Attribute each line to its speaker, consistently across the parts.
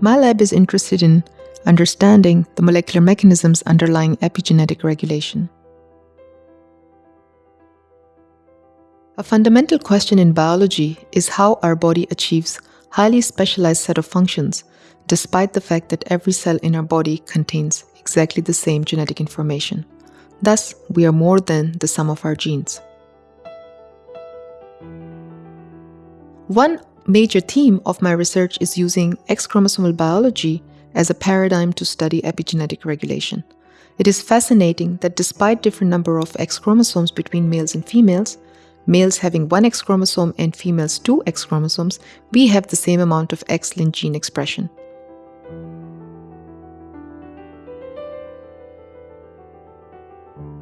Speaker 1: My lab is interested in understanding the molecular mechanisms underlying epigenetic regulation. A fundamental question in biology is how our body achieves highly specialized set of functions, despite the fact that every cell in our body contains exactly the same genetic information. Thus, we are more than the sum of our genes. One major theme of my research is using X chromosomal biology as a paradigm to study epigenetic regulation. It is fascinating that despite different number of X chromosomes between males and females, males having one X chromosome and females two X chromosomes, we have the same amount of X-linked gene expression.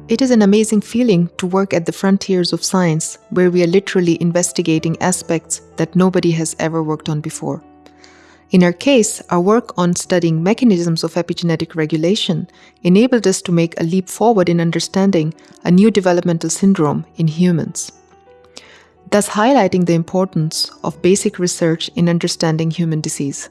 Speaker 1: It is an amazing feeling to work at the frontiers of science, where we are literally investigating aspects that nobody has ever worked on before. In our case, our work on studying mechanisms of epigenetic regulation enabled us to make a leap forward in understanding a new developmental syndrome in humans thus highlighting the importance of basic research in understanding human disease.